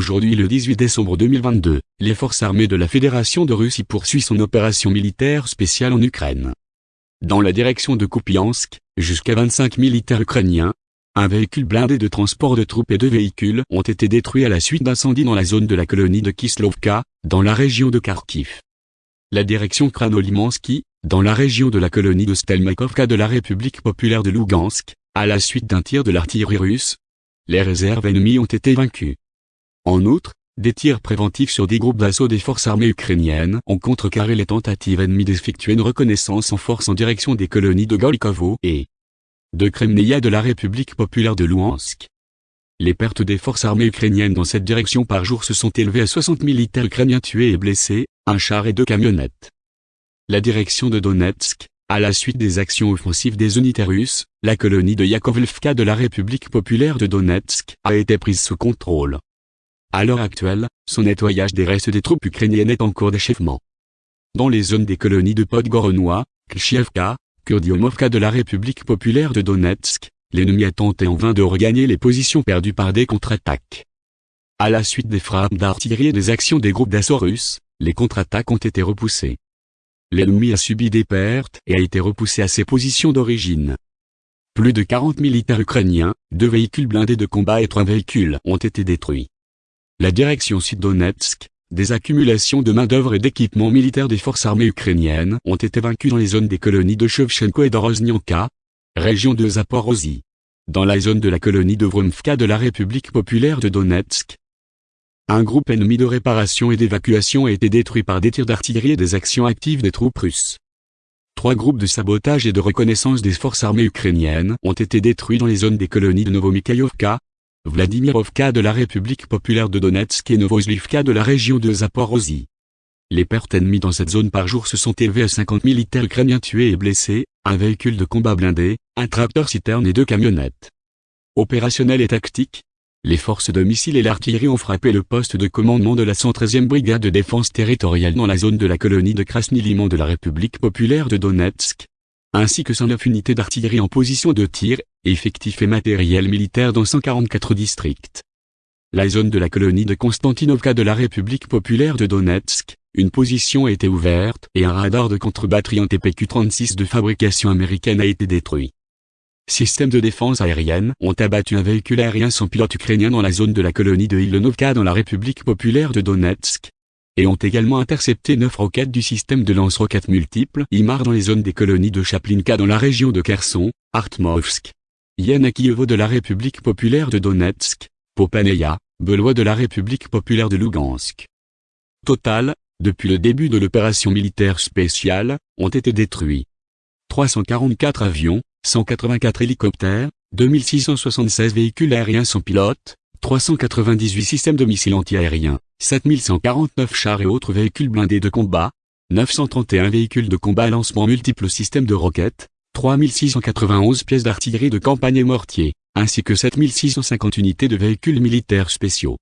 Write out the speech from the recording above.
Aujourd'hui le 18 décembre 2022, les forces armées de la Fédération de Russie poursuivent son opération militaire spéciale en Ukraine. Dans la direction de Kupiansk, jusqu'à 25 militaires ukrainiens, un véhicule blindé de transport de troupes et deux véhicules ont été détruits à la suite d'incendies dans la zone de la colonie de Kislovka, dans la région de Kharkiv. La direction Kranolimansky, dans la région de la colonie de Stelmakovka de la République populaire de Lugansk, à la suite d'un tir de l'artillerie russe, les réserves ennemies ont été vaincues. En outre, des tirs préventifs sur des groupes d'assaut des forces armées ukrainiennes ont contrecarré les tentatives ennemies d'effectuer une reconnaissance en force en direction des colonies de Golikovo et de Kremnaya de la République populaire de Luhansk. Les pertes des forces armées ukrainiennes dans cette direction par jour se sont élevées à 60 militaires ukrainiens tués et blessés, un char et deux camionnettes. La direction de Donetsk, à la suite des actions offensives des unités russes, la colonie de Yakovlevka de la République populaire de Donetsk a été prise sous contrôle. À l'heure actuelle, son nettoyage des restes des troupes ukrainiennes est en cours d'achèvement. Dans les zones des colonies de Podgoronois, Klchievka, Kurdiomovka de la République populaire de Donetsk, l'ennemi a tenté en vain de regagner les positions perdues par des contre-attaques. À la suite des frappes d'artillerie et des actions des groupes d'assaut russes, les contre-attaques ont été repoussées. L'ennemi a subi des pertes et a été repoussé à ses positions d'origine. Plus de 40 militaires ukrainiens, deux véhicules blindés de combat et trois véhicules ont été détruits. La direction Sud-Donetsk, des accumulations de main-d'œuvre et d'équipements militaires des forces armées ukrainiennes ont été vaincues dans les zones des colonies de Shevchenko et d'Oroznianka, région de Zaporozhye. Dans la zone de la colonie de Vromfka de la République populaire de Donetsk, un groupe ennemi de réparation et d'évacuation a été détruit par des tirs d'artillerie et des actions actives des troupes russes. Trois groupes de sabotage et de reconnaissance des forces armées ukrainiennes ont été détruits dans les zones des colonies de Novomikhaïovka, Vladimirovka de la République populaire de Donetsk et Novozlivka de la région de Zaporozhye. Les pertes ennemies dans cette zone par jour se sont élevées à 50 militaires ukrainiens tués et blessés, un véhicule de combat blindé, un tracteur-citerne et deux camionnettes. Opérationnel et tactique, les forces de missiles et l'artillerie ont frappé le poste de commandement de la 113e brigade de défense territoriale dans la zone de la colonie de Krasny-Liman de la République populaire de Donetsk, ainsi que 109 unités d'artillerie en position de tir, effectifs et matériel militaire dans 144 districts. La zone de la colonie de Konstantinovka de la République populaire de Donetsk, une position a été ouverte et un radar de contre-batterie en TPQ-36 de fabrication américaine a été détruit systèmes de défense aérienne ont abattu un véhicule aérien sans pilote ukrainien dans la zone de la colonie de Ilonovka dans la République populaire de Donetsk, et ont également intercepté neuf roquettes du système de lance-roquettes multiples IMAR dans les zones des colonies de Chaplinka dans la région de Kherson, Artmovsk, Yanakievo de la République populaire de Donetsk, Popaneya, Belois de la République populaire de Lugansk. Total, depuis le début de l'opération militaire spéciale, ont été détruits 344 avions, 184 hélicoptères, 2676 véhicules aériens sans pilote, 398 systèmes de missiles antiaériens, 7149 chars et autres véhicules blindés de combat, 931 véhicules de combat à lancement multiples systèmes de roquettes, 3691 pièces d'artillerie de campagne et mortiers, ainsi que 7650 unités de véhicules militaires spéciaux.